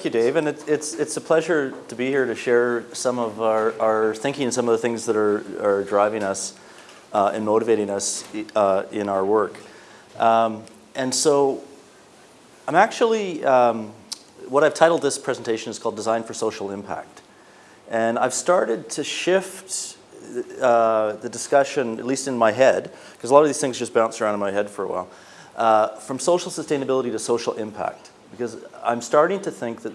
Thank you, Dave, and it, it's it's a pleasure to be here to share some of our, our thinking and some of the things that are, are driving us uh, and motivating us uh, in our work. Um, and so I'm actually, um, what I've titled this presentation is called Design for Social Impact. And I've started to shift uh, the discussion, at least in my head, because a lot of these things just bounce around in my head for a while, uh, from social sustainability to social impact. Because I'm starting to think that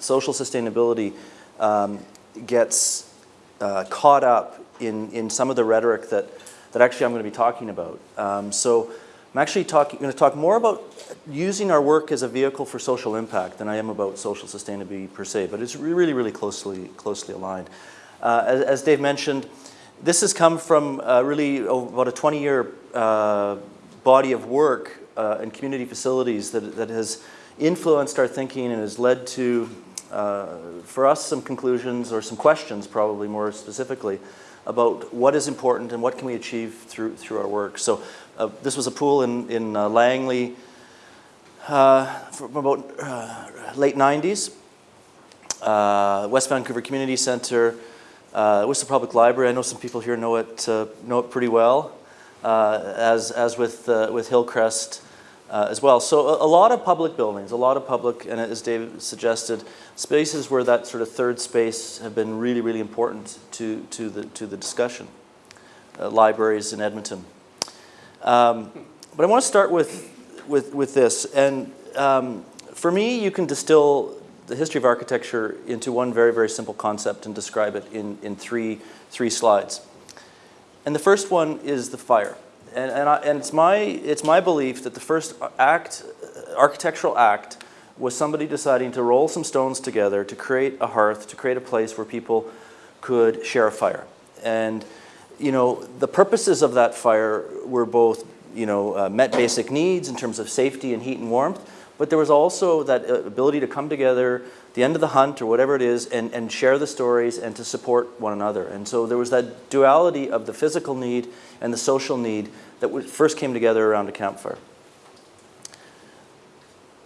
social sustainability um, gets uh, caught up in, in some of the rhetoric that, that actually I'm going to be talking about. Um, so I'm actually talking, going to talk more about using our work as a vehicle for social impact than I am about social sustainability per se, but it's really, really closely, closely aligned. Uh, as, as, Dave mentioned, this has come from uh, really about a 20-year uh, body of work uh, in community facilities that, that has influenced our thinking and has led to, uh, for us, some conclusions or some questions probably more specifically about what is important and what can we achieve through, through our work. So uh, this was a pool in, in uh, Langley uh, from about uh, late 90s. Uh, West Vancouver Community Centre, Whistler Public Library, I know some people here know it, know it pretty well, as, as with, with Hillcrest uh, as well. So a, a, lot of public buildings, a lot of public, and as David suggested, spaces where that sort of third space have been really, really important to, to, the, to the discussion. Uh, libraries in Edmonton. Um, but I want to start with, with, with this. And um, for me, you can distill the history of architecture into one very, very simple concept and describe it in, in three, three slides. And the first one is the fire and, and, I, and it's, my, it's my belief that the first act, architectural act was somebody deciding to roll some stones together to create a hearth, to create a place where people could share a fire. And you know, the purposes of that fire were both you know, uh, met basic needs in terms of safety and heat and warmth, but there was also that uh, ability to come together, the end of the hunt or whatever it is, and, and share the stories and to support one another. And so there was that duality of the physical need and the social need that first came together around a campfire.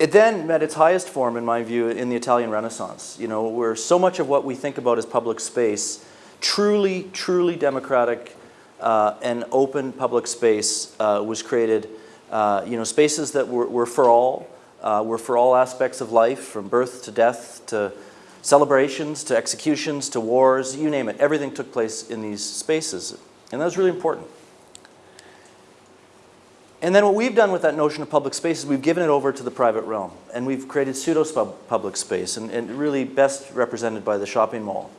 It then met its highest form, in my view, in the Italian Renaissance, you know, where so much of what we think about as public space, truly, truly democratic uh, and open public space uh, was created, uh, you know, spaces that were, were for all, uh, were for all aspects of life, from birth to death to celebrations to executions to wars, you name it. Everything took place in these spaces. And that was really important. And then what we've done with that notion of public space is we've given it over to the private realm. And we've created pseudo-public space, and, and, really best represented by the shopping mall.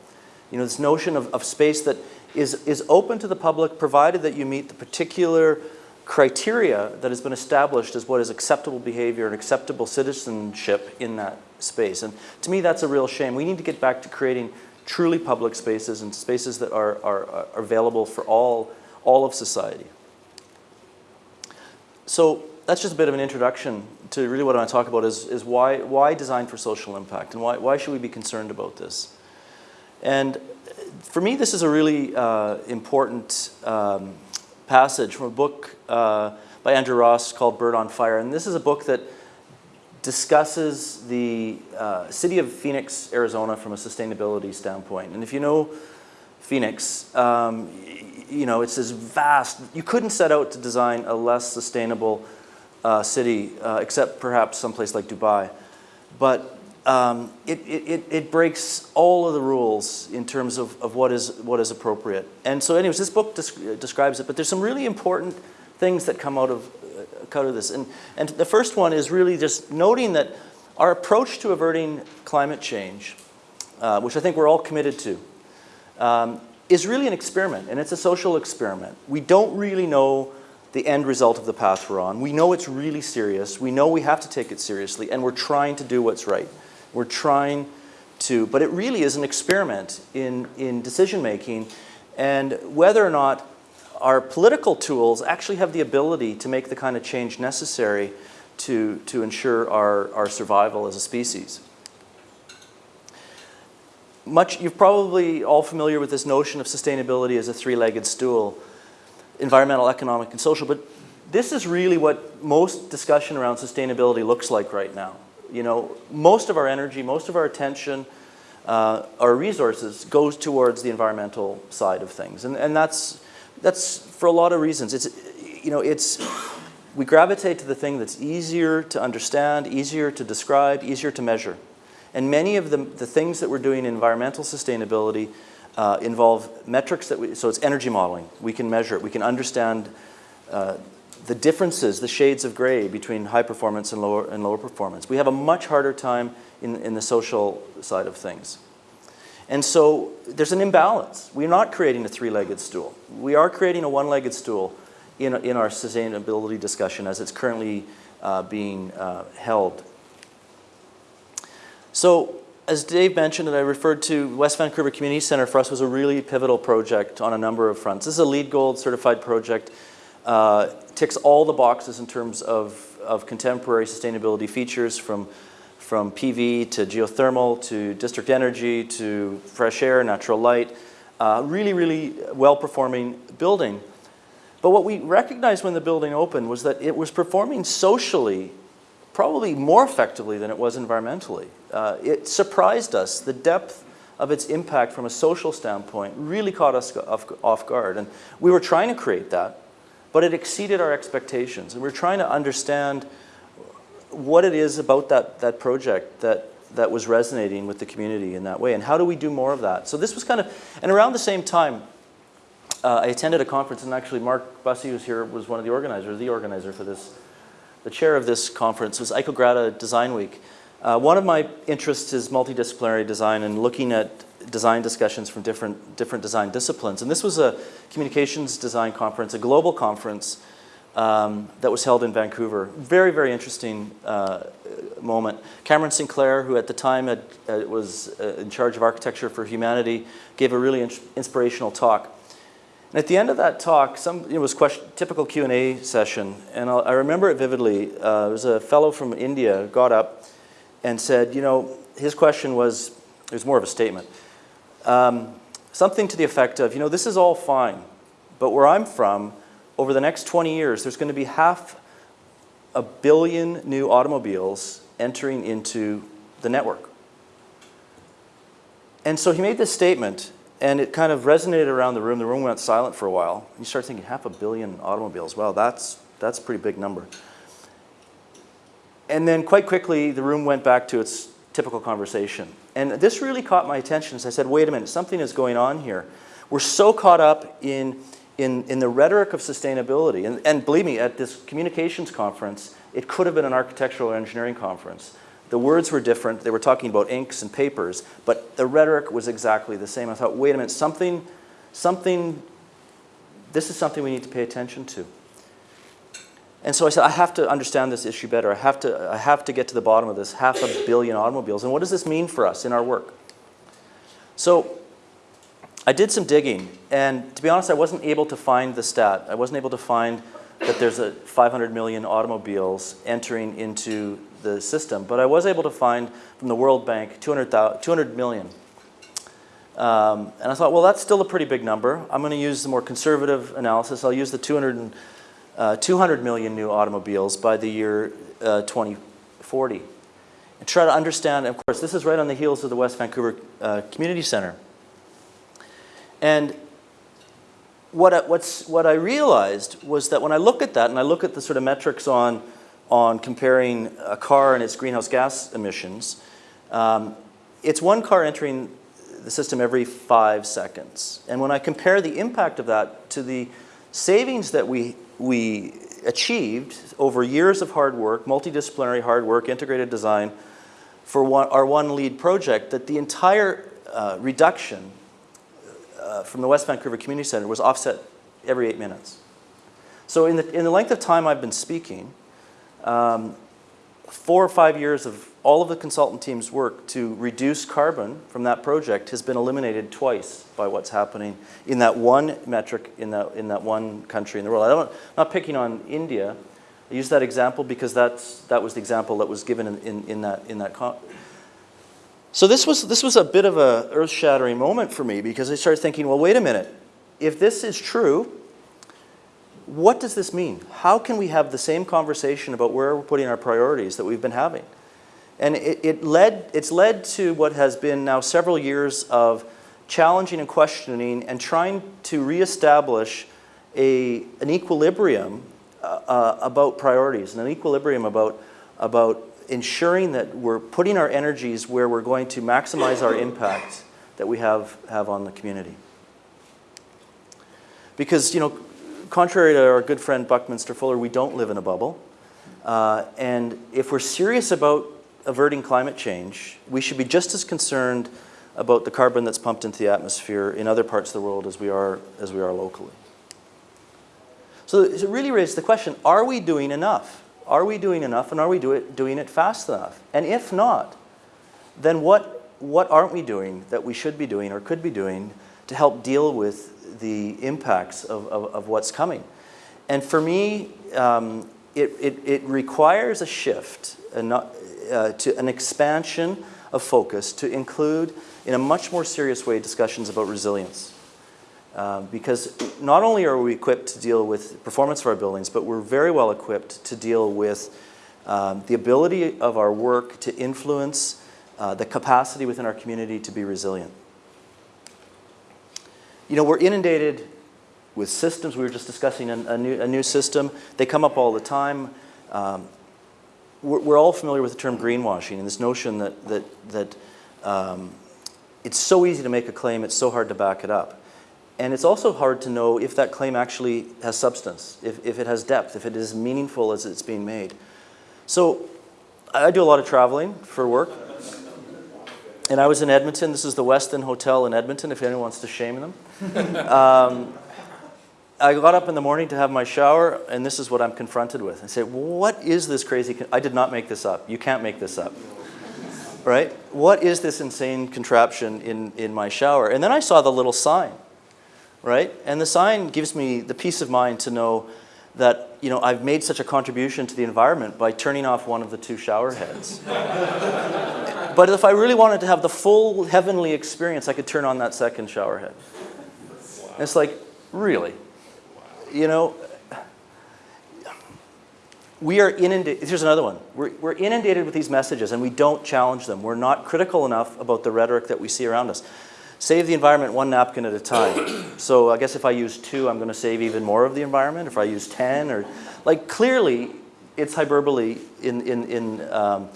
You know, this notion of, of space that is, is open to the public provided that you meet the particular criteria that has been established as what is acceptable behavior and acceptable citizenship in that space. And to me, that's a real shame. We need to get back to creating truly public spaces and spaces that are, are, are available for all, all of society. So that's just a bit of an introduction to really what I want to talk about is, is why, why design for social impact and why, why should we be concerned about this? And for me, this is a really uh, important um, passage from a book uh, by Andrew Ross called Bird on Fire. And this is a book that discusses the uh, city of Phoenix, Arizona from a sustainability standpoint. And if you know Phoenix, um, you know, it's this vast, you couldn't set out to design a less sustainable uh, city, uh, except perhaps someplace like Dubai. But um, it, it, it breaks all of the rules in terms of, of what, is, what is appropriate. And so anyways, this book describes it, but there's some really important things that come out of, uh, out of this. And, and the first one is really just noting that our approach to averting climate change, uh, which I think we're all committed to, um, is really an experiment, and it's a social experiment. We don't really know the end result of the path we're on. We know it's really serious. We know we have to take it seriously, and we're trying to do what's right. We're trying to, but it really is an experiment in, in decision making, and whether or not our political tools actually have the ability to make the kind of change necessary to, to ensure our, our survival as a species much, you're probably all familiar with this notion of sustainability as a three-legged stool, environmental, economic, and social, but this is really what most discussion around sustainability looks like right now. You know, most of our energy, most of our attention, uh, our resources goes towards the environmental side of things. And, and that's, that's for a lot of reasons. It's, you know, it's, we gravitate to the thing that's easier to understand, easier to describe, easier to measure. And many of the, the things that we're doing in environmental sustainability uh, involve metrics that we, so it's energy modeling. We can measure it, we can understand uh, the differences, the shades of gray between high performance and lower, and lower performance. We have a much harder time in, in the social side of things. And so there's an imbalance. We're not creating a three-legged stool. We are creating a one-legged stool in, in our sustainability discussion as it's currently uh, being uh, held. So as Dave mentioned and I referred to, West Vancouver Community Centre for us was a really pivotal project on a number of fronts. This is a LEED Gold certified project. Uh, ticks all the boxes in terms of, of contemporary sustainability features from, from PV to geothermal to district energy to fresh air, natural light. Uh, really, really well-performing building. But what we recognized when the building opened was that it was performing socially probably more effectively than it was environmentally. Uh, it surprised us. The depth of its impact from a social standpoint really caught us off, off guard. And we were trying to create that, but it exceeded our expectations. And we we're trying to understand what it is about that, that project that, that was resonating with the community in that way, and how do we do more of that? So this was kind of, and around the same time, uh, I attended a conference, and actually Mark Busse, who's here, was one of the organizers, the organizer for this. The chair of this conference was Icograda Design Week. Uh, one of my interests is multidisciplinary design and looking at design discussions from different, different design disciplines. And this was a communications design conference, a global conference um, that was held in Vancouver. Very, very interesting uh, moment. Cameron Sinclair, who at the time had, uh, was uh, in charge of Architecture for Humanity, gave a really in inspirational talk. And at the end of that talk, some, it was question, typical Q&A session, and I'll, i remember it vividly. Uh, there was a fellow from India got up and said, you know, his question was, it was more of a statement, um, something to the effect of, you know, this is all fine, but where I'm from, over the next 20 years, there's going to be half a billion new automobiles entering into the network. And so he made this statement, and it kind of resonated around the room. The room went silent for a while. You start thinking, half a billion automobiles. Well, that's, that's a pretty big number. And then quite quickly, the room went back to its typical conversation. And this really caught my attention. So I said, wait a minute, something is going on here. We're so caught up in, in, in the rhetoric of sustainability. And, and believe me, at this communications conference, it could have been an architectural or engineering conference. The words were different. They were talking about inks and papers, but the rhetoric was exactly the same. I thought, wait a minute, something, something, this is something we need to pay attention to. And so I said, I have to understand this issue better. I have to, I have to get to the bottom of this half a billion automobiles. And what does this mean for us in our work? So I did some digging. And to be honest, I wasn't able to find the stat. I wasn't able to find that there's a 500 million automobiles entering into the system. But I was able to find from the World Bank 200, 200 million. Um, and I thought, well, that's still a pretty big number. I'm going to use the more conservative analysis. I'll use the 200, uh, 200 million new automobiles by the year uh, 2040. And try to understand, of course, this is right on the heels of the West Vancouver uh, Community Center. And what I, what's, what I realized was that when I look at that and I look at the sort of metrics on, on comparing a car and its greenhouse gas emissions, um, it's one car entering the system every five seconds. And when I compare the impact of that to the savings that we, we achieved over years of hard work, multidisciplinary hard work, integrated design, for one, our one LEED project, that the entire uh, reduction uh, from the West Vancouver Community Center was offset every eight minutes. So in the, in the length of time I've been speaking, um, four or five years of all of the consultant team's work to reduce carbon from that project has been eliminated twice by what's happening in that one metric in that, in that one country in the world. I don't, I'm not picking on India. I use that example because that's, that was the example that was given in, in, in that, in that so this was, this was a bit of a earth-shattering moment for me because I started thinking, well, wait a minute. If this is true, what does this mean? How can we have the same conversation about where we're putting our priorities that we've been having? And it, it led, it's led to what has been now several years of challenging and questioning and trying to reestablish a, an equilibrium uh, uh, about priorities and an equilibrium about, about ensuring that we're putting our energies where we're going to maximize our impact that we have, have on the community. Because, you know, contrary to our good friend Buckminster Fuller, we don't live in a bubble. Uh, and if we're serious about averting climate change, we should be just as concerned about the carbon that's pumped into the atmosphere in other parts of the world as we are, as we are locally. So it really raises the question, are we doing enough? Are we doing enough and are we do it, doing it fast enough? And if not, then what, what aren't we doing that we should be doing or could be doing to help deal with the impacts of, of, of what's coming? And for me, um, it, it, it, requires a shift, a not, uh, to an expansion of focus to include, in a much more serious way, discussions about resilience. Uh, because not only are we equipped to deal with performance of our buildings, but we're very well equipped to deal with um, the ability of our work to influence uh, the capacity within our community to be resilient. You know, we're inundated with systems. We were just discussing a, a, new, a new, system. They come up all the time. Um, we're, all familiar with the term greenwashing and this notion that, that, that um, it's so easy to make a claim, it's so hard to back it up. And it's also hard to know if that claim actually has substance, if, if it has depth, if it is meaningful as it's being made. So I do a lot of traveling for work. And I was in Edmonton. This is the Westin Hotel in Edmonton, if anyone wants to shame them. um, I got up in the morning to have my shower, and this is what I'm confronted with. I say, what is this crazy? I did not make this up. You can't make this up. Right? What is this insane contraption in, in my shower? And then I saw the little sign right? And the sign gives me the peace of mind to know that you know, I've made such a contribution to the environment by turning off one of the two shower heads. but if I really wanted to have the full heavenly experience, I could turn on that second shower head. Wow. It's like, really? You know, we are inundated, here's another one. We're, we're inundated with these messages and we don't challenge them. We're not critical enough about the rhetoric that we see around us. Save the environment one napkin at a time. so I guess if I use two, I'm going to save even more of the environment. If I use 10 or, like clearly it's hyperbole in, in, in um,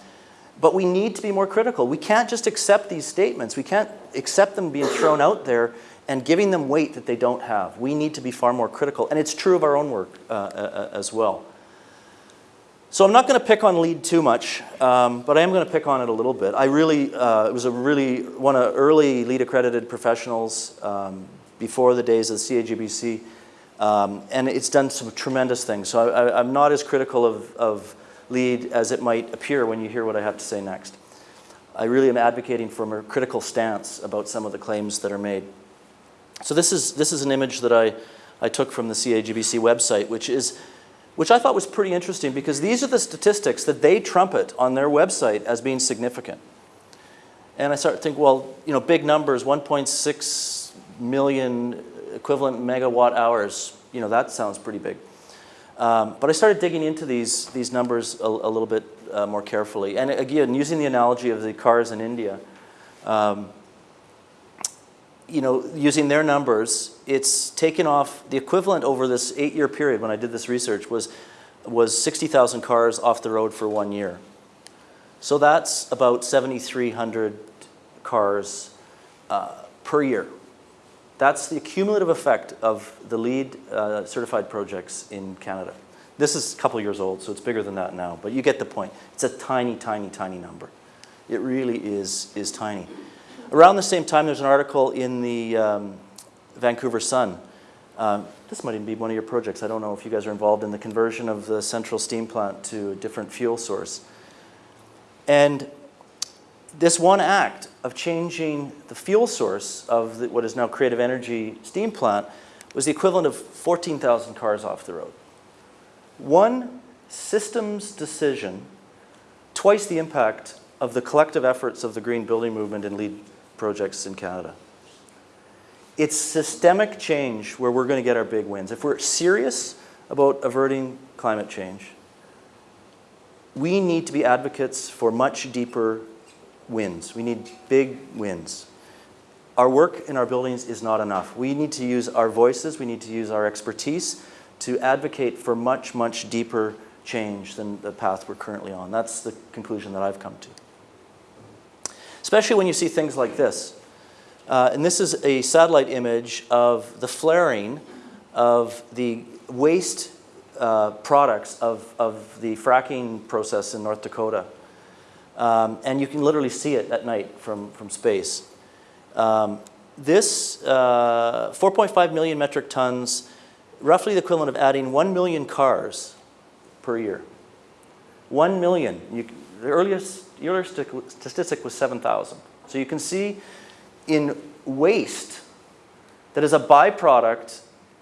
but we need to be more critical. We can't just accept these statements. We can't accept them being thrown out there and giving them weight that they don't have. We need to be far more critical. And it's true of our own work uh, uh, as well. So I'm not going to pick on LEED too much, um, but I am going to pick on it a little bit. I really, uh, it was a really, one of early LEED accredited professionals um, before the days of the CAGBC, um, and it's done some tremendous things. So I, am not as critical of, of LEED as it might appear when you hear what I have to say next. I really am advocating for a critical stance about some of the claims that are made. So this is, this is an image that I, I took from the CAGBC website, which is which I thought was pretty interesting because these are the statistics that they trumpet on their website as being significant. And I start to think, well, you know, big numbers, 1.6 million equivalent megawatt hours, you know, that sounds pretty big. Um, but I started digging into these, these numbers a, a little bit uh, more carefully. And again, using the analogy of the cars in India, um, you know, using their numbers, it's taken off, the equivalent over this eight-year period when I did this research was, was 60,000 cars off the road for one year. So that's about 7,300 cars uh, per year. That's the cumulative effect of the LEED uh, certified projects in Canada. This is a couple years old, so it's bigger than that now, but you get the point. It's a tiny, tiny, tiny number. It really is, is tiny. Around the same time, there's an article in the um, Vancouver Sun. Um, this might even be one of your projects. I don't know if you guys are involved in the conversion of the central steam plant to a different fuel source. And this one act of changing the fuel source of the, what is now Creative Energy steam plant was the equivalent of 14,000 cars off the road. One systems decision, twice the impact of the collective efforts of the green building movement and LEED projects in Canada. It's systemic change where we're going to get our big wins. If we're serious about averting climate change, we need to be advocates for much deeper wins. We need big wins. Our work in our buildings is not enough. We need to use our voices, we need to use our expertise to advocate for much, much deeper change than the path we're currently on. That's the conclusion that I've come to. Especially when you see things like this. Uh, and this is a satellite image of the flaring of the waste uh, products of, of the fracking process in North Dakota. Um, and you can literally see it at night from, from space. Um, this uh, 4.5 million metric tons, roughly the equivalent of adding 1 million cars per year. 1 million. You, the earliest, earliest statistic was 7,000. So you can see in waste that is a byproduct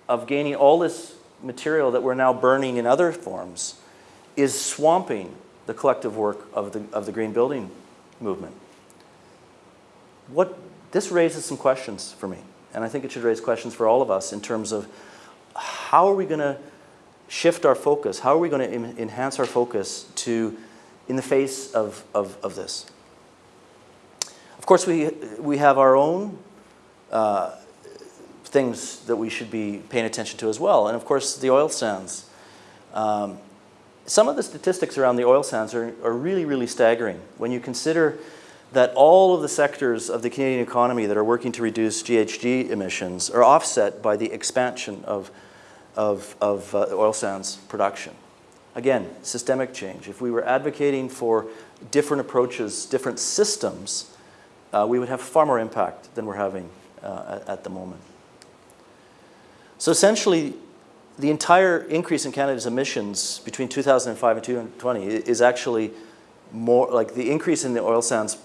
of gaining all this material that we're now burning in other forms is swamping the collective work of the, of the green building movement. What, this raises some questions for me, and I think it should raise questions for all of us in terms of how are we going to shift our focus? How are we going to enhance our focus to, in the face of, of, of this? Of course, we, we have our own uh, things that we should be paying attention to as well. And of course, the oil sands. Um, some of the statistics around the oil sands are, are really, really staggering. When you consider that all of the sectors of the Canadian economy that are working to reduce GHG emissions are offset by the expansion of, of, of uh, oil sands production. Again, systemic change. If we were advocating for different approaches, different systems, uh, we would have far more impact than we're having uh, at, at the moment. So essentially, the entire increase in Canada's emissions between 2005 and 2020 is actually more like the increase in the oil sands,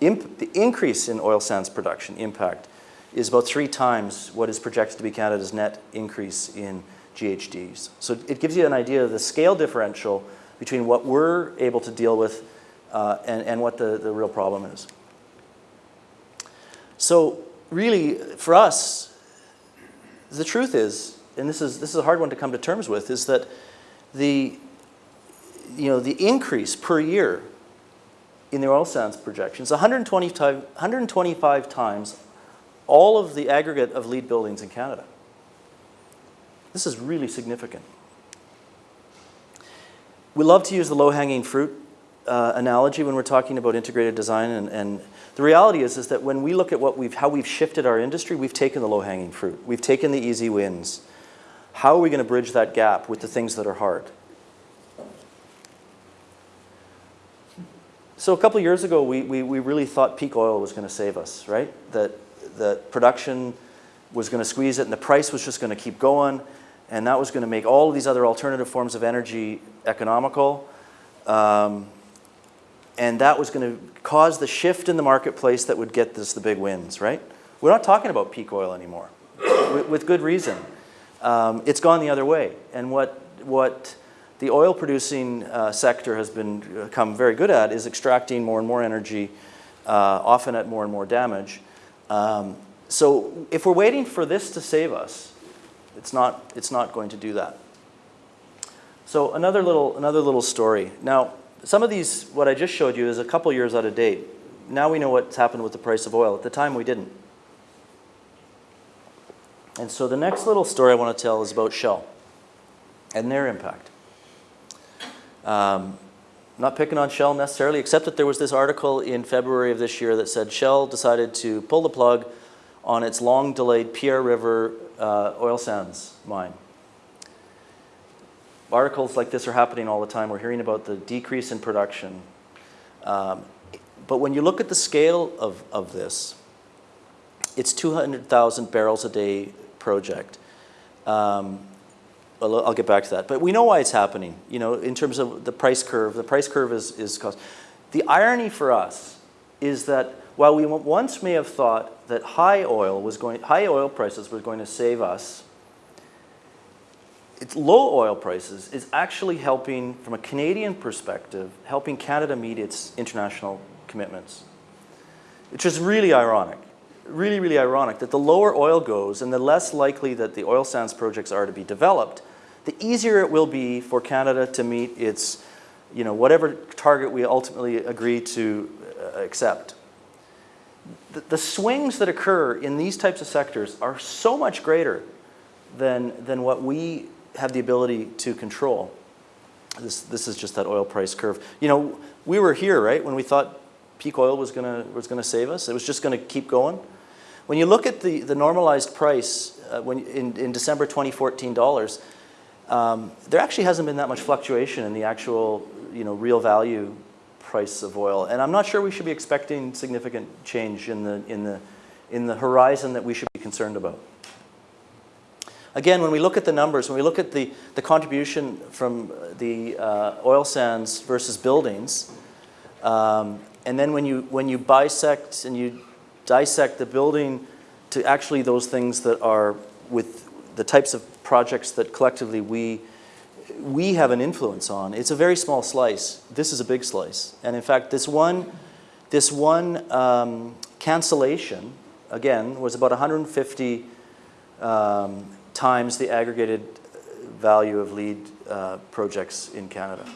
the increase in oil sands production impact is about three times what is projected to be Canada's net increase in GHGs. So it gives you an idea of the scale differential between what we're able to deal with uh, and, and what the, the real problem is. So really, for us, the truth is, and this is, this is a hard one to come to terms with, is that the, you know, the increase per year in the oil sands projections, 125, 125 times all of the aggregate of LEED buildings in Canada. This is really significant. We love to use the low-hanging fruit uh, analogy when we're talking about integrated design and, and the reality is, is that when we look at what we've, how we've shifted our industry, we've taken the low-hanging fruit. We've taken the easy wins. How are we going to bridge that gap with the things that are hard? So a couple years ago, we, we, we really thought peak oil was going to save us, right? That, that production was going to squeeze it and the price was just going to keep going and that was going to make all of these other alternative forms of energy economical. Um, and that was going to cause the shift in the marketplace that would get us the big wins, right? We're not talking about peak oil anymore, with, with, good reason. Um, it's gone the other way. And what, what the oil producing uh, sector has been, become very good at is extracting more and more energy, uh, often at more and more damage. Um, so if we're waiting for this to save us, it's not, it's not going to do that. So another little, another little story. Now, some of these, what I just showed you, is a couple years out of date. Now we know what's happened with the price of oil. At the time, we didn't. And so the next little story I want to tell is about Shell and their impact. Um, not picking on Shell necessarily, except that there was this article in February of this year that said Shell decided to pull the plug on its long-delayed Pierre River uh, oil sands mine articles like this are happening all the time. We're hearing about the decrease in production. Um, but when you look at the scale of, of this, it's 200,000 barrels a day project. Um, well, I'll get back to that. But we know why it's happening, you know, in terms of the price curve. The price curve is, is cost. The irony for us is that while we once may have thought that high oil was going, high oil prices were going to save us it's low oil prices is actually helping, from a Canadian perspective, helping Canada meet its international commitments. Which is really ironic, really, really ironic that the lower oil goes and the less likely that the oil sands projects are to be developed, the easier it will be for Canada to meet its you know, whatever target we ultimately agree to uh, accept. The, the swings that occur in these types of sectors are so much greater than, than what we have the ability to control. This, this is just that oil price curve. You know, we were here, right, when we thought peak oil was going was gonna save us. It was just going to keep going. When you look at the, the normalized price uh, when, in, in December 2014 dollars, um, there actually hasn't been that much fluctuation in the actual you know, real value price of oil. And I'm not sure we should be expecting significant change in the, in the, in the horizon that we should be concerned about. Again, when we look at the numbers, when we look at the, the contribution from the uh, oil sands versus buildings, um, and then when you, when you bisect and you dissect the building to actually those things that are with the types of projects that collectively we, we have an influence on, it's a very small slice. This is a big slice. And in fact, this one, this one um, cancellation, again, was about 150 um, times the aggregated value of LEED uh, projects in Canada.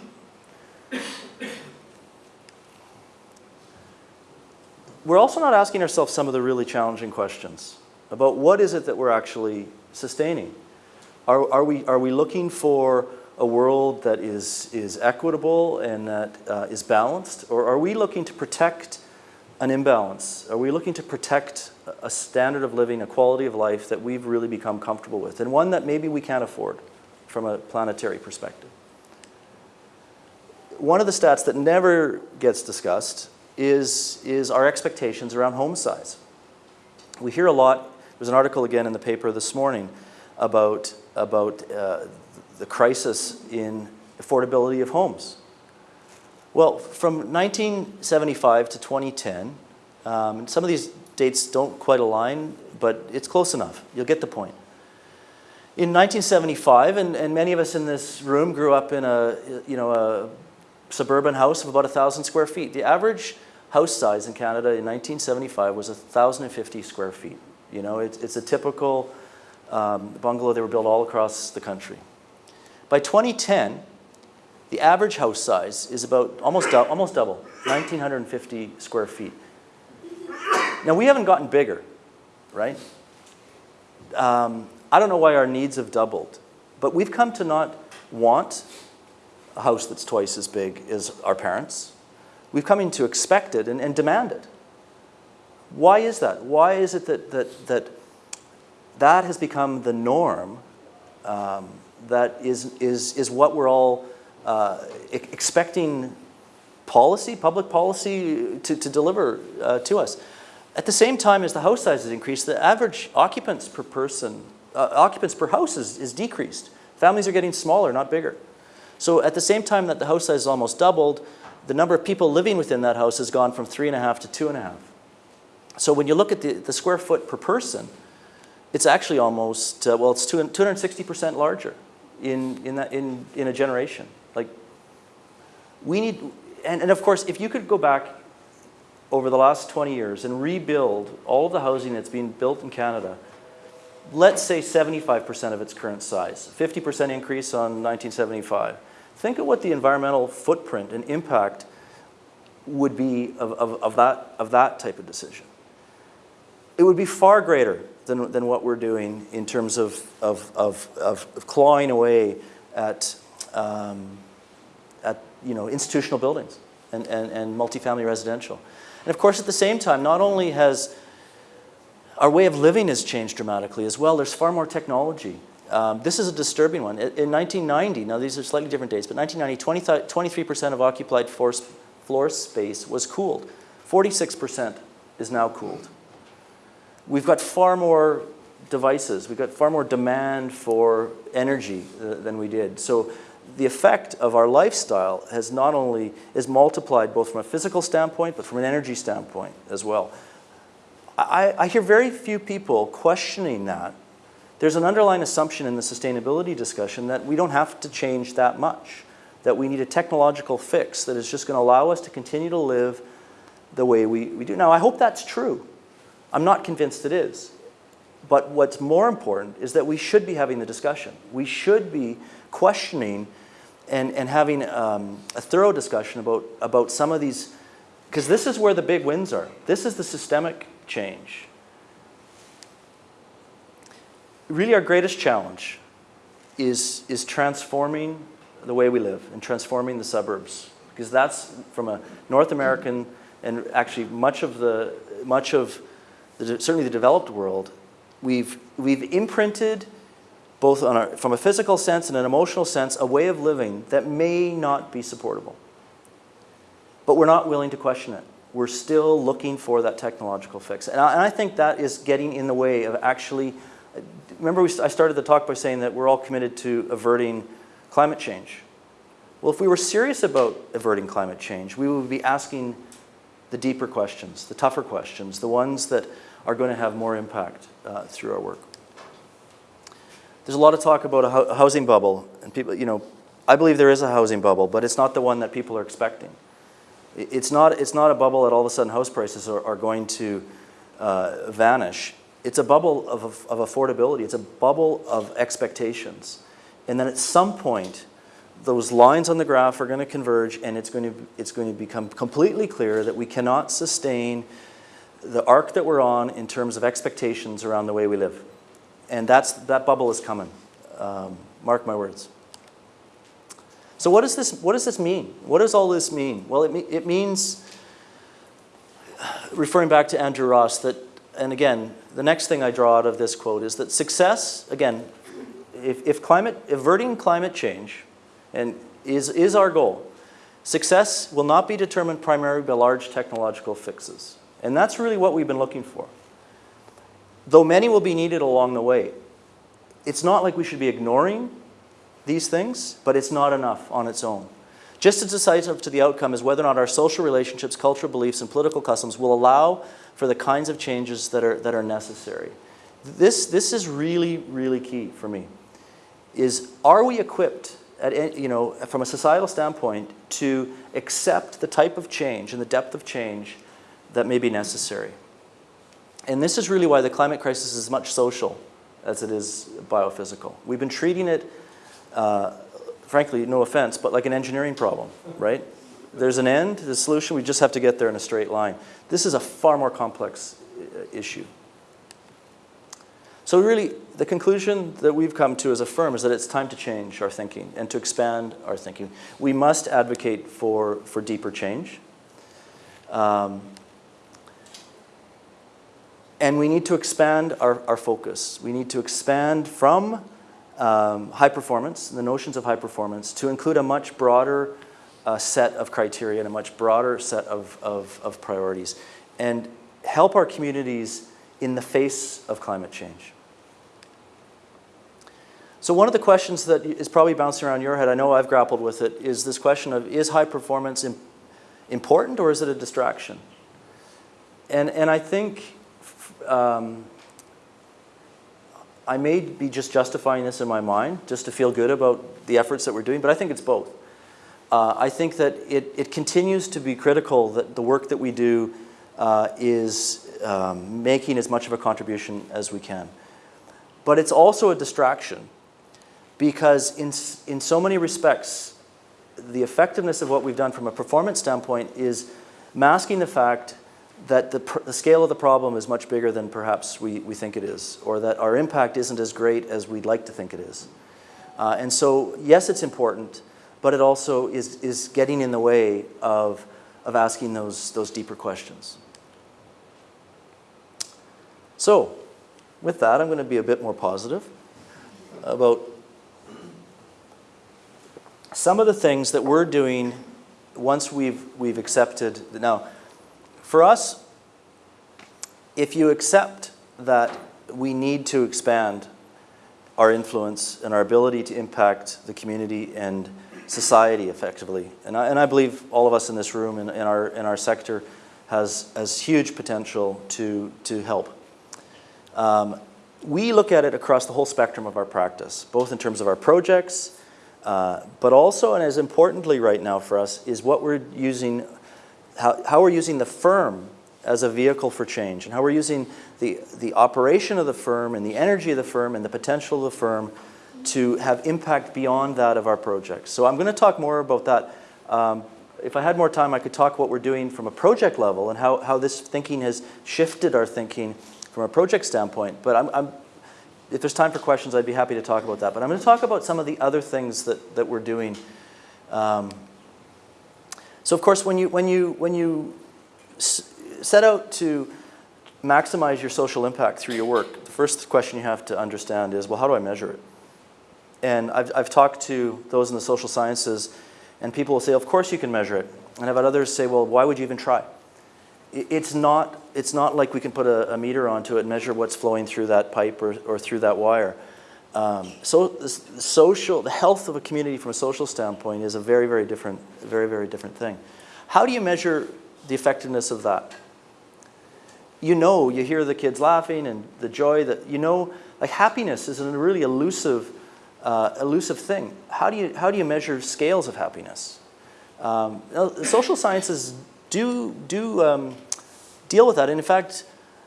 We're also not asking ourselves some of the really challenging questions about what is it that we're actually sustaining. Are, are, we, are we looking for a world that is, is equitable and that uh, is balanced? Or are we looking to protect an imbalance? Are we looking to protect a standard of living, a quality of life that we've really become comfortable with, and one that maybe we can't afford from a planetary perspective? One of the stats that never gets discussed is, is our expectations around home size. We hear a lot, there's an article again in the paper this morning about, about uh, the crisis in affordability of homes. Well, from 1975 to 2010, um, some of these dates don't quite align, but it's close enough. You'll get the point. In 1975, and, and many of us in this room grew up in a, you know, a suburban house of about 1,000 square feet. The average house size in Canada in 1975 was 1,050 square feet. You know, it's, it's a typical um, bungalow. They were built all across the country. By 2010, the average house size is about almost, almost double, 1,950 square feet. Now, we haven't gotten bigger, right? Um, I don't know why our needs have doubled, but we've come to not want a house that's twice as big as our parents. We've come in to expect it and, and demand it. Why is that? Why is it that that, that, that has become the norm um, that is, is, is what we're all uh, expecting policy, public policy to, to deliver uh, to us. At the same time as the house size has increased, the average occupants per person, uh, occupants per house is, is decreased. Families are getting smaller, not bigger. So at the same time that the house size has almost doubled, the number of people living within that house has gone from three and a half to two and a half. So when you look at the, the square foot per person, it's actually almost, uh, well, it's 260% larger in, in, that, in, in a generation. Like, we need, and, and of course, if you could go back over the last 20 years and rebuild all of the housing that's being built in Canada, let's say 75% of its current size, 50% increase on 1975. Think of what the environmental footprint and impact would be of, of, of, that, of that type of decision. It would be far greater than, than what we're doing in terms of, of, of, of clawing away at, um, at you know, institutional buildings and, and, and multifamily residential. And of course, at the same time, not only has our way of living has changed dramatically as well, there's far more technology. Um, this is a disturbing one. In 1990, now these are slightly different dates, but 1990, 23% of occupied floor space was cooled. 46% is now cooled. We've got far more devices. We've got far more demand for energy uh, than we did. So the effect of our lifestyle has not only is multiplied both from a physical standpoint, but from an energy standpoint as well. I, I hear very few people questioning that. There's an underlying assumption in the sustainability discussion that we don't have to change that much, that we need a technological fix that is just going to allow us to continue to live the way we, we do. Now, I hope that's true. I'm not convinced it is. But what's more important is that we should be having the discussion. We should be questioning and, and having um, a thorough discussion about, about some of these, because this is where the big wins are. This is the systemic change. Really our greatest challenge is, is transforming the way we live and transforming the suburbs. Because that's from a North American and actually much of the, much of the, certainly the developed world, we've, we've imprinted both on a, from a physical sense and an emotional sense, a way of living that may not be supportable. But we're not willing to question it. We're still looking for that technological fix. And I, and I think that is getting in the way of actually, remember we, I started the talk by saying that we're all committed to averting climate change. Well, if we were serious about averting climate change, we would be asking the deeper questions, the tougher questions, the ones that are going to have more impact uh, through our work. There's a lot of talk about a, housing bubble, and people, you know, I believe there is a housing bubble, but it's not the one that people are expecting. It's not, it's not a bubble that all of a sudden house prices are, are going to uh, vanish. It's a bubble of, of affordability. It's a bubble of expectations. And then at some point, those lines on the graph are going to converge and it's going to, it's going to become completely clear that we cannot sustain the arc that we're on in terms of expectations around the way we live. And that's, that bubble is coming. Um, mark my words. So what does, this, what does this mean? What does all this mean? Well, it, it means, referring back to Andrew Ross, that, and again, the next thing I draw out of this quote is that success, again, if, if climate, averting climate change and is, is our goal, success will not be determined primarily by large technological fixes. And that's really what we've been looking for though many will be needed along the way, it's not like we should be ignoring these things, but it's not enough on its own. Just as decisive to the outcome is whether or not our social relationships, cultural beliefs, and political customs will allow for the kinds of changes that are, that are necessary. This, this is really, really key for me, is are we equipped, at, you know, from a societal standpoint, to accept the type of change and the depth of change that may be necessary? And this is really why the climate crisis is as much social as it is biophysical. We've been treating it, uh, frankly, no offense, but like an engineering problem, right? There's an end, the solution, we just have to get there in a straight line. This is a far more complex uh, issue. So really, the conclusion that we've come to as a firm is that it's time to change our thinking and to expand our thinking. We must advocate for, for deeper change. Um, and we need to expand our, our focus. We need to expand from um, high performance, the notions of high performance, to include a much broader uh, set of criteria and a much broader set of, of, of priorities, and help our communities in the face of climate change. So one of the questions that is probably bouncing around your head, I know I've grappled with it, is this question of is high performance important or is it a distraction? And, and I think um, I may be just justifying this in my mind, just to feel good about the efforts that we're doing, but I think it's both. Uh, I think that it, it continues to be critical that the work that we do uh, is um, making as much of a contribution as we can. But it's also a distraction because in, in so many respects, the effectiveness of what we've done from a performance standpoint is masking the fact that the, the, scale of the problem is much bigger than perhaps we, we think it is, or that our impact isn't as great as we'd like to think it is. Uh, and so, yes, it's important, but it also is, is getting in the way of, of asking those, those deeper questions. So, with that, I'm going to be a bit more positive about some of the things that we're doing once we've, we've accepted. Now, for us, if you accept that we need to expand our influence and our ability to impact the community and society effectively, and I, and I believe all of us in this room and in, our, in our sector has, has huge potential to, to help. Um, we look at it across the whole spectrum of our practice, both in terms of our projects, uh, but also, and as importantly right now for us, is what we're using how, how we're using the firm as a vehicle for change and how we're using the, the operation of the firm and the energy of the firm and the potential of the firm to have impact beyond that of our projects. So I'm going to talk more about that. Um, if I had more time, I could talk what we're doing from a project level and how, how this thinking has shifted our thinking from a project standpoint. But I'm, I'm, if there's time for questions, I'd be happy to talk about that. But I'm going to talk about some of the other things that, that we're doing. Um, so of course, when you, when you, when you set out to maximize your social impact through your work, the first question you have to understand is, well, how do I measure it? And I've, I've talked to those in the social sciences, and people will say, of course you can measure it. And I've had others say, well, why would you even try? It's not, it's not like we can put a, a meter onto it and measure what's flowing through that pipe or, or through that wire. Um, so the social, the health of a community from a social standpoint is a very, very different, very, very different thing. How do you measure the effectiveness of that? You know, you hear the kids laughing and the joy that, you know, like happiness is a really elusive, uh, elusive thing. How do you, how do you measure scales of happiness? Um, social sciences do, do um, deal with that. And in fact,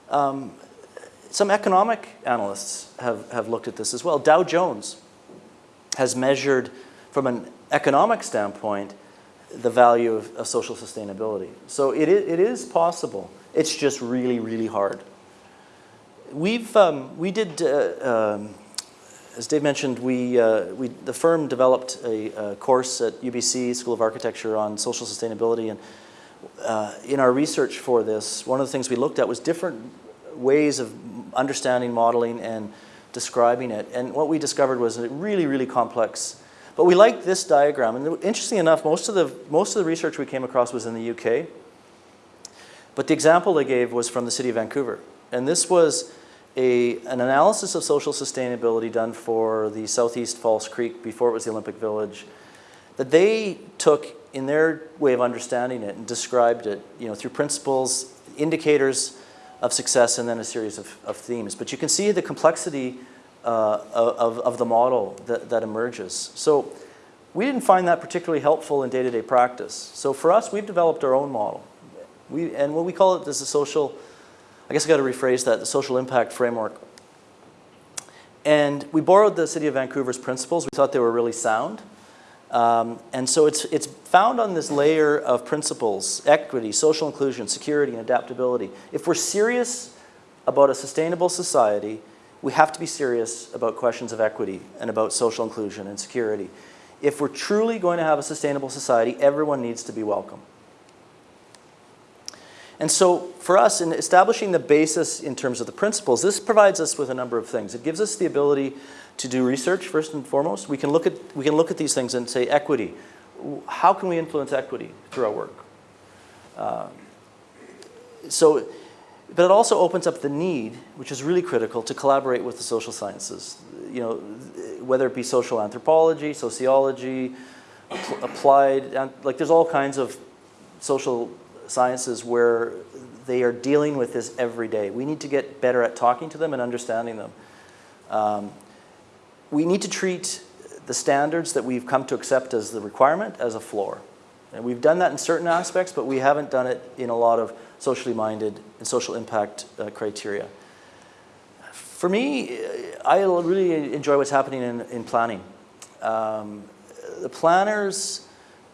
um, some economic analysts have, have looked at this as well. Dow Jones has measured from an economic standpoint the value of, of social sustainability. So it, it is possible. It's just really, really hard. We've, um, we did, uh, um, as Dave mentioned, we, uh, we, the firm developed a, a, course at UBC School of Architecture on social sustainability. And uh, in our research for this, one of the things we looked at was different ways of understanding, modeling, and describing it. And what we discovered was really, really complex but we liked this diagram. And interestingly enough, most of, the, most of the research we came across was in the UK. But the example they gave was from the city of Vancouver. And this was a, an analysis of social sustainability done for the Southeast False Creek before it was the Olympic Village that they took in their way of understanding it and described it you know, through principles, indicators of success, and then a series of, of themes. But you can see the complexity uh, of, of the model that, that emerges. So we didn't find that particularly helpful in day-to-day -day practice. So for us, we've developed our own model. We, and what we call it is a social, I guess I got to rephrase that, the social impact framework. And we borrowed the City of Vancouver's principles. We thought they were really sound. Um, and so it's, it's found on this layer of principles, equity, social inclusion, security, and adaptability. If we're serious about a sustainable society, we have to be serious about questions of equity and about social inclusion and security. If we're truly going to have a sustainable society, everyone needs to be welcome. And so for us, in establishing the basis in terms of the principles, this provides us with a number of things. It gives us the ability to do research, first and foremost. We can look at, we can look at these things and say, equity. How can we influence equity through our work? Uh, so but it also opens up the need, which is really critical, to collaborate with the social sciences. You know, whether it be social anthropology, sociology, applied, like there's all kinds of social sciences where they are dealing with this every day. We need to get better at talking to them and understanding them. Um, we need to treat the standards that we've come to accept as the requirement as a floor. And we've done that in certain aspects, but we haven't done it in a lot of socially minded and social impact uh, criteria. For me, I really enjoy what's happening in, in planning. Um, the planners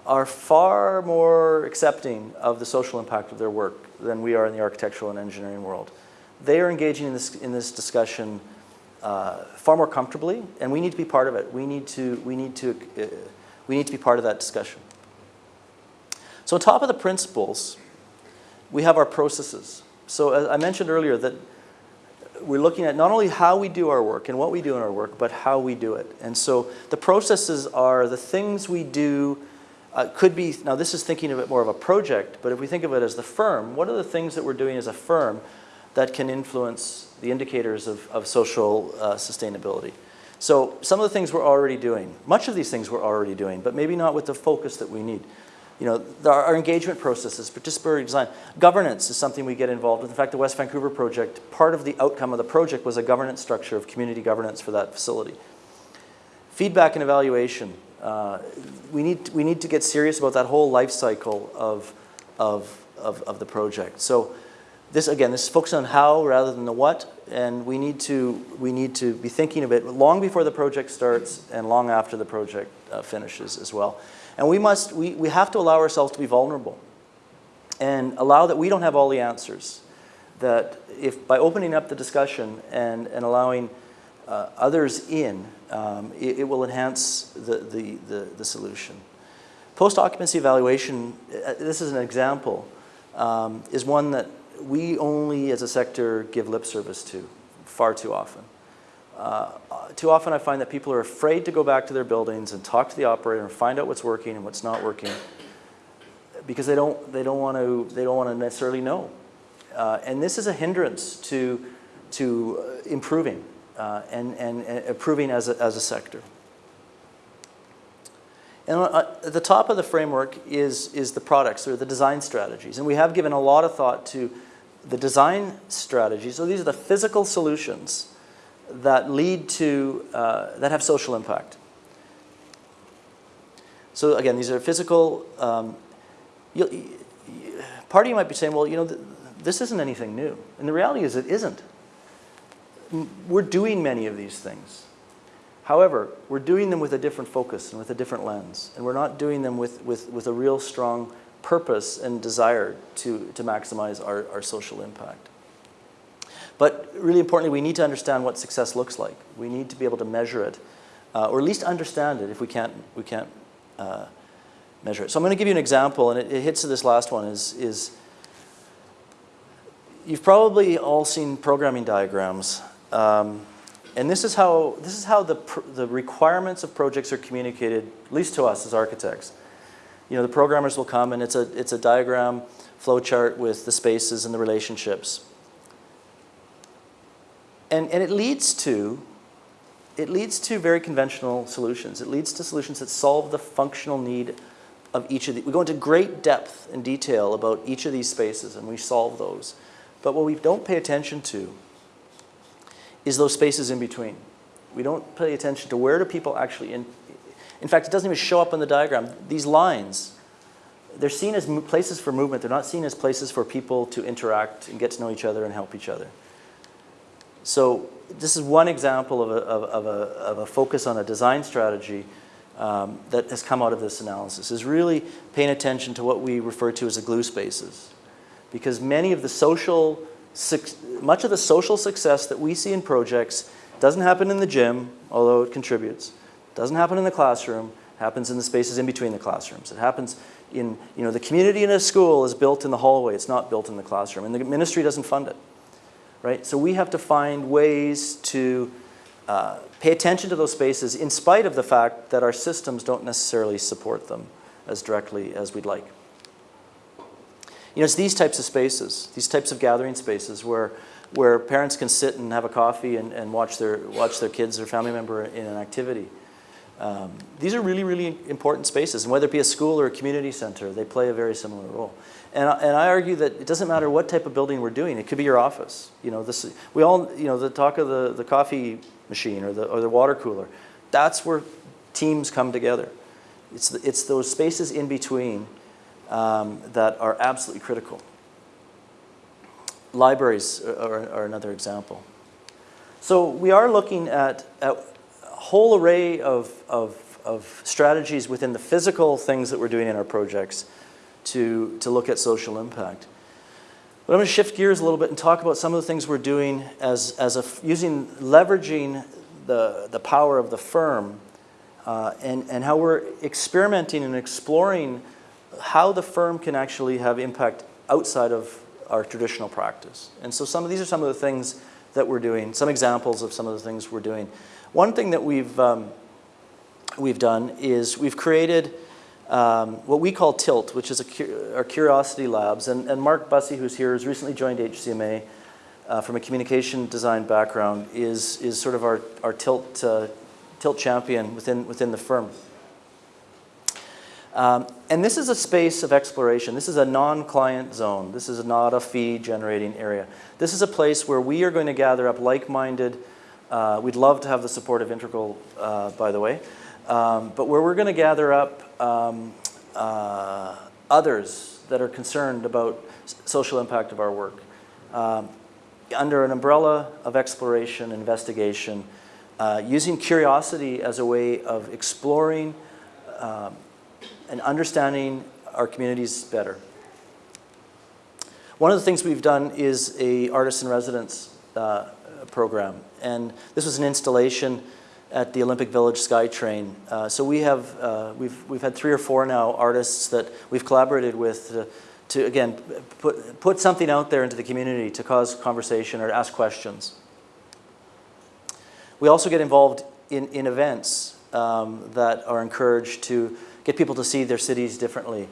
are far more accepting of the social impact of their work than we are in the architectural and engineering world. They are engaging in this, in this discussion uh, far more comfortably, and we need to be part of it. We need to, we need to, uh, we need to be part of that discussion. So on top of the principles, we have our processes. So as I mentioned earlier that we're looking at not only how we do our work and what we do in our work, but how we do it. And so the processes are the things we do, uh, could be, now this is thinking of it more of a project, but if we think of it as the firm, what are the things that we're doing as a firm that can influence the indicators of, of social uh, sustainability? So some of the things we're already doing, much of these things we're already doing, but maybe not with the focus that we need you know, our, our engagement processes, participatory design. Governance is something we get involved with. In fact, the West Vancouver project, part of the outcome of the project was a governance structure of community governance for that facility. Feedback and evaluation. Uh, we, need, we need to get serious about that whole life cycle of, of, of, of the project. So this, again, this is focused on how rather than the what, and we need to, we need to be thinking of it long before the project starts and long after the project uh, finishes as well. And we must, we, we have to allow ourselves to be vulnerable and allow that we don't have all the answers. That if by opening up the discussion and, and allowing uh, others in, um, it, it, will enhance the, the, the, the solution. Post-occupancy evaluation, uh, this is an example, um, is one that we only as a sector give lip service to far too often. Uh, too often I find that people are afraid to go back to their buildings and talk to the operator and find out what's working and what's not working because they don't, they don't want to, they don't want to necessarily know. Uh, and this is a hindrance to, to uh, improving uh, and, and, and, improving as a, as a sector. And uh, at the top of the framework is, is the products or the design strategies. And we have given a lot of thought to the design strategies. So these are the physical solutions that lead to, uh, that have social impact. So again, these are physical, um, part of you might be saying, well, you know, th this isn't anything new. And the reality is it isn't. We're doing many of these things. However, we're doing them with a different focus and with a different lens. And we're not doing them with, with, with a real strong purpose and desire to, to maximize our, our social impact. But really importantly, we need to understand what success looks like. We need to be able to measure it, uh, or at least understand it if we can't, we can't uh, measure it. So I'm going to give you an example, and it, it hits to this last one, is, is you've probably all seen programming diagrams. Um, and this is how, this is how the, the requirements of projects are communicated, at least to us as architects. You know, the programmers will come and it's a, it's a diagram flowchart with the spaces and the relationships. And, and it leads to it leads to very conventional solutions. It leads to solutions that solve the functional need of each of the, we go into great depth and detail about each of these spaces and we solve those. But what we don't pay attention to is those spaces in between. We don't pay attention to where do people actually, in, in fact, it doesn't even show up on the diagram. These lines, they're seen as places for movement. They're not seen as places for people to interact and get to know each other and help each other. So this is one example of a, of, of a, of a focus on a design strategy um, that has come out of this analysis is really paying attention to what we refer to as the glue spaces. Because many of the social, much of the social success that we see in projects doesn't happen in the gym, although it contributes. Doesn't happen in the classroom, happens in the spaces in between the classrooms. It happens in, you know, the community in a school is built in the hallway, it's not built in the classroom, and the ministry doesn't fund it, right? So we have to find ways to uh, pay attention to those spaces in spite of the fact that our systems don't necessarily support them as directly as we'd like. You know, it's these types of spaces, these types of gathering spaces where, where parents can sit and have a coffee and, and watch, their, watch their kids or family member in an activity. Um, these are really, really important spaces, and whether it be a school or a community center, they play a very similar role. And, and I argue that it doesn't matter what type of building we're doing. It could be your office. You know, this, we all, you know, the talk of the, the coffee machine or the, or the water cooler, that's where teams come together. It's, the, it's those spaces in between um, that are absolutely critical. Libraries are, are, another example. So we are looking at, at whole array of, of, of strategies within the physical things that we're doing in our projects to, to look at social impact. But I'm going to shift gears a little bit and talk about some of the things we're doing as, as a, using, leveraging the, the power of the firm uh, and, and how we're experimenting and exploring how the firm can actually have impact outside of our traditional practice. And so some of these are some of the things that we're doing, some examples of some of the things we're doing. One thing that we've, um, we've done is we've created um, what we call TILT, which is our Curiosity Labs. And, and, Mark Busse, who's here, has recently joined HCMA uh, from a communication design background, is, is sort of our, our TILT, uh, TILT champion within, within the firm. Um, and this is a space of exploration. This is a non-client zone. This is not a fee-generating area. This is a place where we are going to gather up like-minded, uh, we'd love to have the support of Integral, uh, by the way, um, but where we're going to gather up um, uh, others that are concerned about social impact of our work. um, under an umbrella of exploration, investigation, uh, using curiosity as a way of exploring um, and understanding our communities better. One of the things we've done is a artist in residence uh, program, and this was an installation at the Olympic Village SkyTrain. Uh, so we have, uh, we've, we've had three or four now artists that we've collaborated with to, to again, put, put something out there into the community to cause conversation or ask questions. We also get involved in, in events um, that are encouraged to get people to see their cities differently.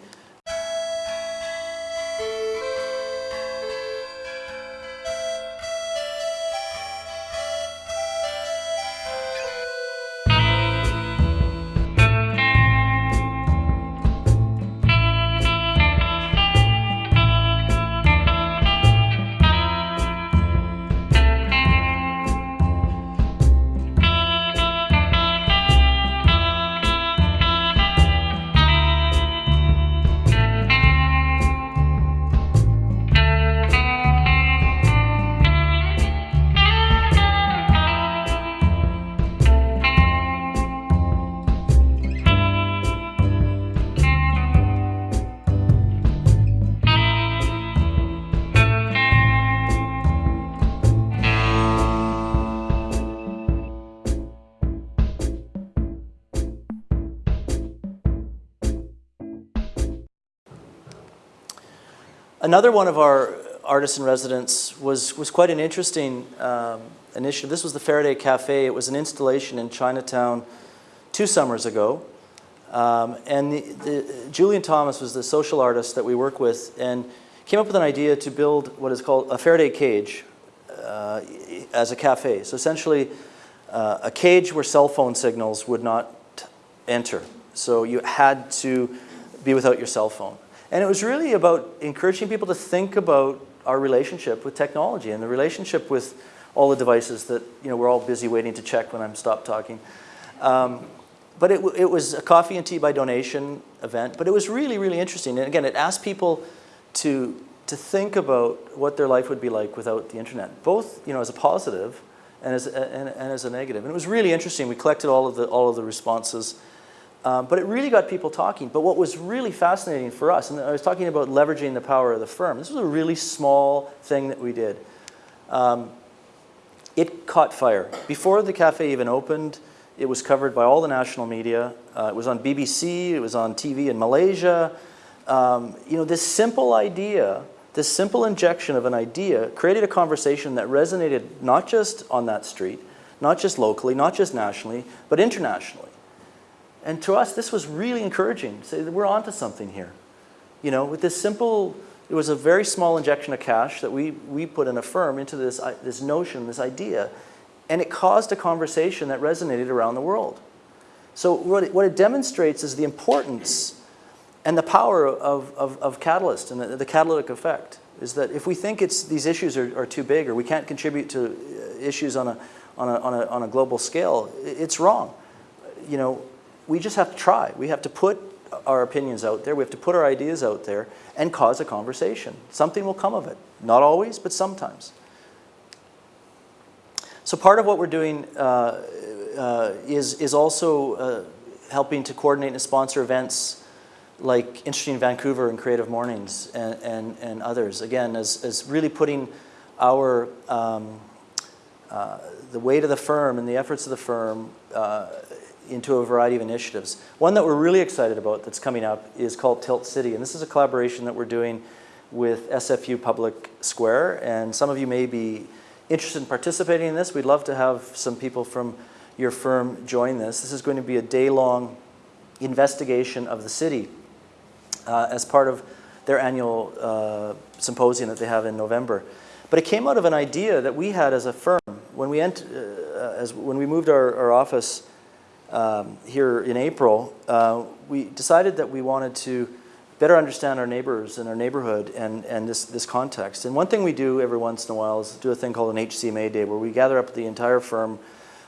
Another one of our artists in residence was, was quite an interesting um, initiative. This was the Faraday Cafe. It was an installation in Chinatown two summers ago. Um, and the, the, Julian Thomas was the social artist that we work with and came up with an idea to build what is called a Faraday cage uh, as a cafe. So essentially uh, a cage where cell phone signals would not enter. So you had to be without your cell phone. And it was really about encouraging people to think about our relationship with technology and the relationship with all the devices that you know, we're all busy waiting to check when I'm stopped talking. Um, but it, it was a coffee and tea by donation event, but it was really, really interesting. And again, it asked people to, to think about what their life would be like without the internet, both you know, as a positive and as, a, and, and as a negative. And it was really interesting. We collected all of the, all of the responses um, but it really got people talking. But what was really fascinating for us, and I was talking about leveraging the power of the firm, this was a really small thing that we did. Um, it caught fire. Before the cafe even opened, it was covered by all the national media. Uh, it was on BBC, it was on TV in Malaysia. Um, you know, this simple idea, this simple injection of an idea created a conversation that resonated not just on that street, not just locally, not just nationally, but internationally. And to us, this was really encouraging. Say that we're onto something here. You know, with this simple, it was a very small injection of cash that we, we put in a firm into this, this notion, this idea, and it caused a conversation that resonated around the world. So what it, what it demonstrates is the importance and the power of, of, of catalyst and the, the, catalytic effect is that if we think it's, these issues are, are too big or we can't contribute to uh, issues on a, on, a, on, a, on a global scale, it's wrong. You know, we just have to try. We have to put our opinions out there. We have to put our ideas out there and cause a conversation. Something will come of it. Not always, but sometimes. So part of what we're doing uh, uh, is, is also uh, helping to coordinate and sponsor events like Interesting Vancouver and Creative Mornings and, and, and others. Again, as, as really putting our, um, uh, the weight of the firm and the efforts of the firm uh, into a variety of initiatives. One that we're really excited about that's coming up is called Tilt City, and this is a collaboration that we're doing with SFU Public Square, and some of you may be interested in participating in this. We'd love to have some people from your firm join this. This is going to be a day-long investigation of the city uh, as part of their annual uh, symposium that they have in November. But it came out of an idea that we had as a firm when we, uh, as, when we moved our, our office um, here in April, uh, we decided that we wanted to better understand our neighbors and our neighborhood and, and this, this context. And one thing we do every once in a while is do a thing called an HCMA day where we gather up the entire firm,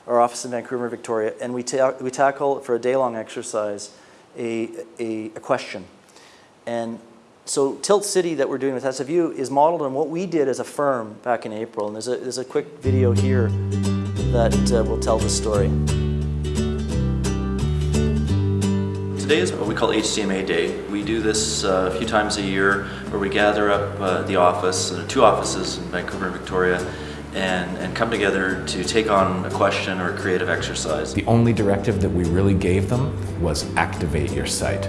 our office in Vancouver, Victoria, and we, ta we tackle for a day-long exercise a, a, a question. And so Tilt City that we're doing with SFU is modeled on what we did as a firm back in April. And there's a, there's a quick video here that uh, will tell the story. Today is what we call HCMA Day. We do this uh, a few times a year where we gather up uh, the office, uh, two offices in Vancouver and Victoria, and, and come together to take on a question or a creative exercise. The only directive that we really gave them was activate your site.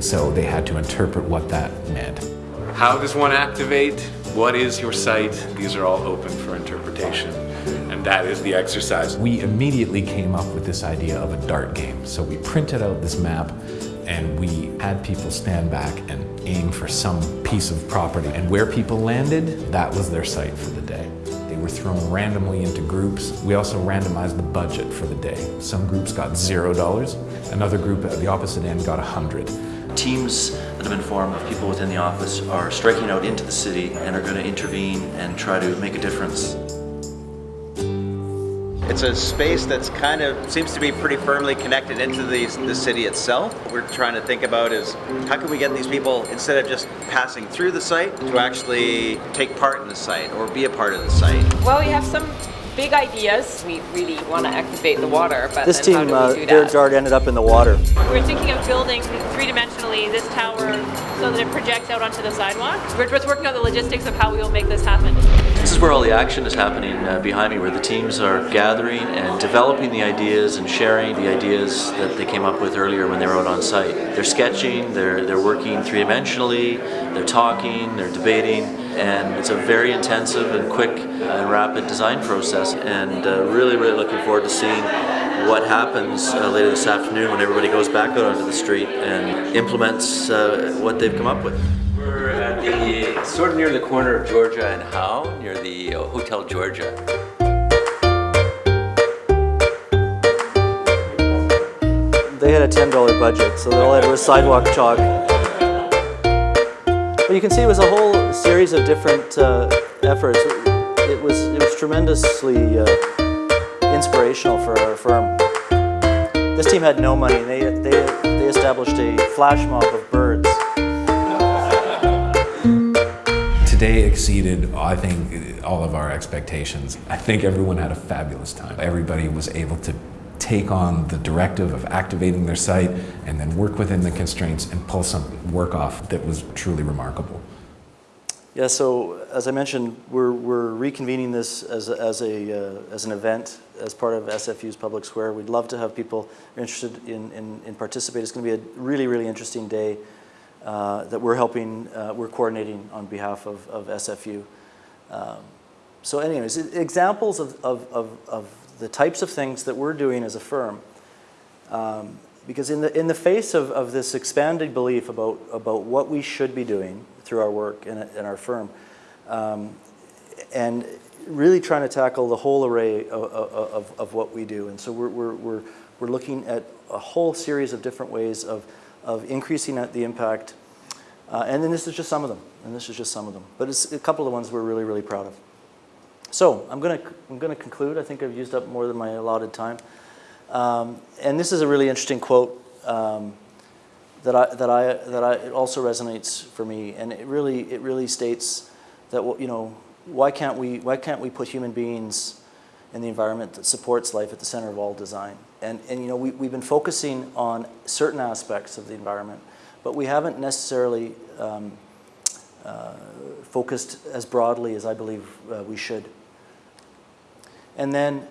So they had to interpret what that meant. How does one activate? What is your site? These are all open for interpretation. And that is the exercise. We immediately came up with this idea of a dart game. So we printed out this map and we had people stand back and aim for some piece of property. And where people landed, that was their site for the day. They were thrown randomly into groups. We also randomized the budget for the day. Some groups got zero dollars. Another group at the opposite end got a hundred. Teams that have been formed of people within the office are striking out into the city and are going to intervene and try to make a difference. It's a space that's kind of seems to be pretty firmly connected into the, the city itself. What we're trying to think about is how can we get these people, instead of just passing through the site, to actually take part in the site or be a part of the site. Well, we have some big ideas. We really want to activate the water, but This then team, how uh, do we do their that? dart ended up in the water. We're thinking of building three-dimensionally this tower so that it projects out onto the sidewalk. We're just working on the logistics of how we will make this happen. This is where all the action is happening uh, behind me, where the teams are gathering and developing the ideas and sharing the ideas that they came up with earlier when they were out on site. They're sketching, they're, they're working three-dimensionally, they're talking, they're debating, and it's a very intensive and quick and rapid design process. And uh, really, really looking forward to seeing what happens uh, later this afternoon when everybody goes back out onto the street and implements uh, what they've come up with. We're at the, sort of near the corner of Georgia and Howe, near the uh, Hotel Georgia. They had a $10 budget, so all they had was sidewalk chalk. But you can see it was a whole series of different uh, efforts. It was, it was tremendously uh, inspirational for our firm. This team had no money. They, they, they established a flash mob of birds. Today exceeded, I think, all of our expectations. I think everyone had a fabulous time. Everybody was able to take on the directive of activating their site and then work within the constraints and pull some work off that was truly remarkable. Yeah, so as I mentioned, we're, we're reconvening this as as, a, uh, as an event as part of SFU's Public Square. We'd love to have people interested in, in, in participating. It's going to be a really, really interesting day uh, that we're helping, uh, we're coordinating on behalf of, of SFU. Um, so anyways, examples of, of, of, of the types of things that we're doing as a firm. Um, because in the, in the face of, of this expanded belief about, about what we should be doing through our work in our firm, um, and really trying to tackle the whole array of, of, of what we do. And so we're, we're, we're looking at a whole series of different ways of, of increasing the impact. Uh, and then this is just some of them, and this is just some of them. But it's a couple of the ones we're really, really proud of. So I'm going to I'm going to conclude. I think I've used up more than my allotted time. Um, and this is a really interesting quote um, that I that I that I it also resonates for me. And it really it really states that you know why can't we why can't we put human beings in the environment that supports life at the center of all design? And and you know we we've been focusing on certain aspects of the environment, but we haven't necessarily um, uh, focused as broadly as I believe uh, we should. And then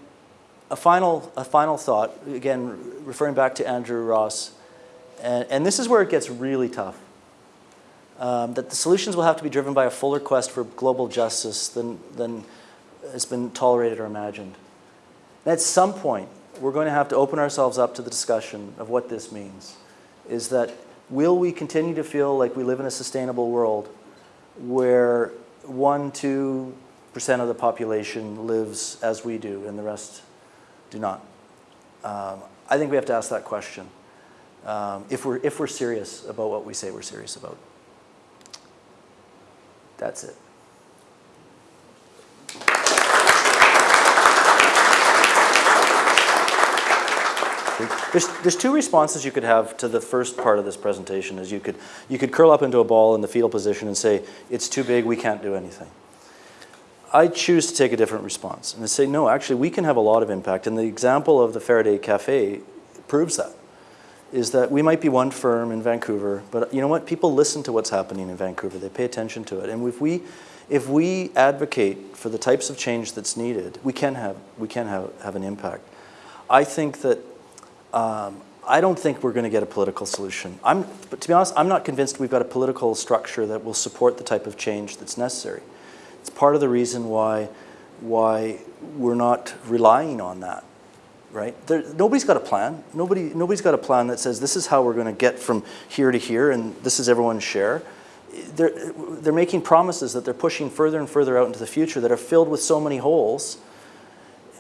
a final, a final thought, again, referring back to Andrew Ross, and, and this is where it gets really tough. Um, that the solutions will have to be driven by a fuller quest for global justice than, than has been tolerated or imagined. And at some point, we're going to have to open ourselves up to the discussion of what this means. Is that will we continue to feel like we live in a sustainable world where one, two percent of the population lives as we do and the rest do not? Um, I think we have to ask that question um, if, we're, if we're serious about what we say we're serious about. That's it. There's, there's two responses you could have to the first part of this presentation is you could, you could curl up into a ball in the fetal position and say, it's too big, we can't do anything. I choose to take a different response and say, no, actually, we can have a lot of impact. And the example of the Faraday Cafe proves that, is that we might be one firm in Vancouver, but you know what? People listen to what's happening in Vancouver. They pay attention to it. And if we, if we advocate for the types of change that's needed, we can have, we can have, have an impact. I think that, um, I don't think we're going to get a political solution. I'm, but to be honest, I'm not convinced we've got a political structure that will support the type of change that's necessary. It's part of the reason why, why we're not relying on that, right? There, nobody's got a plan. Nobody, nobody's got a plan that says this is how we're going to get from here to here and this is everyone's share. They're, they're making promises that they're pushing further and further out into the future that are filled with so many holes.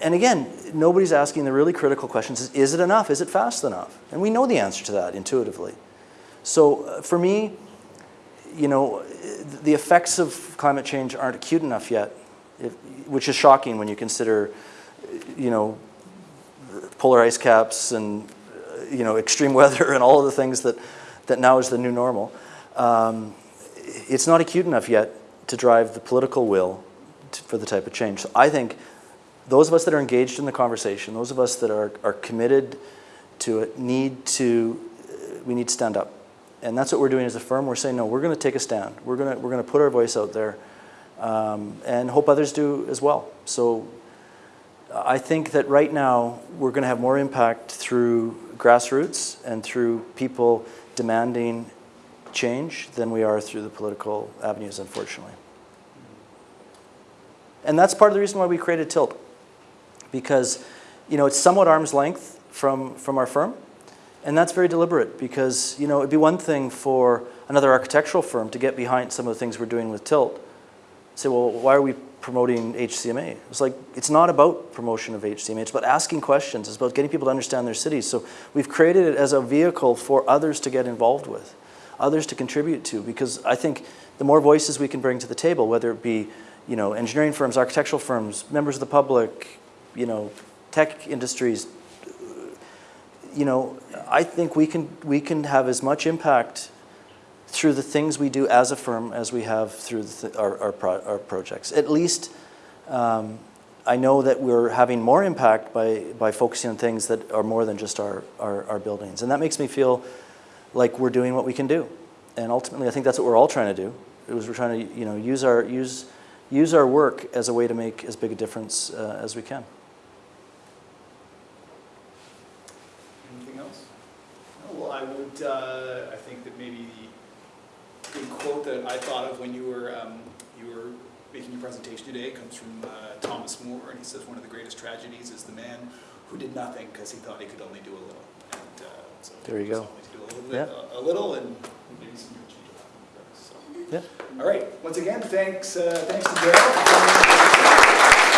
And again, nobody's asking the really critical questions, is, is it enough? Is it fast enough? And we know the answer to that intuitively. So uh, for me, you know, the effects of climate change aren't acute enough yet, if, which is shocking when you consider, you know, polar ice caps and, uh, you know, extreme weather and all of the things that, that now is the new normal. Um, it's not acute enough yet to drive the political will to, for the type of change. So I think those of us that are engaged in the conversation, those of us that are, are committed to it, need to, we need to stand up. And that's what we're doing as a firm. We're saying, no, we're going to take a stand. We're going to, we're going to put our voice out there um, and hope others do as well. So I think that right now we're going to have more impact through grassroots and through people demanding change than we are through the political avenues, unfortunately. And that's part of the reason why we created Tilt. Because, you know, it's somewhat arm's length from, from our firm. And that's very deliberate because, you know, it'd be one thing for another architectural firm to get behind some of the things we're doing with Tilt. Say, well, why are we promoting HCMA? It's like, it's not about promotion of HCMA, it's about asking questions, it's about getting people to understand their cities. So we've created it as a vehicle for others to get involved with, others to contribute to, because I think the more voices we can bring to the table, whether it be, you know, engineering firms, architectural firms, members of the public, you know, tech industries, you know, I think we can, we can have as much impact through the things we do as a firm as we have through the, our, our, pro, our, projects. At least um, I know that we're having more impact by, by focusing on things that are more than just our, our, our buildings. And that makes me feel like we're doing what we can do. And ultimately, I think that's what we're all trying to do. It was we're trying to you know, use, our, use, use our work as a way to make as big a difference uh, as we can. Anything else? No, I uh, I think that maybe the good quote that I thought of when you were, um, you were making your presentation today comes from uh, Thomas More, and he says one of the greatest tragedies is the man who did nothing because he thought he could only do a little. And, uh, so there you go. A little bit, a, a little, and maybe some real change. So. Yeah. All right. Once again, thanks, uh, thanks to Daryl.